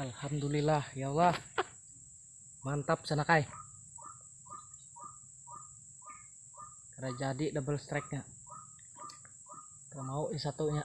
Alhamdulillah ya Allah. Mantap sanakai karena jadi double strike nya mau satunya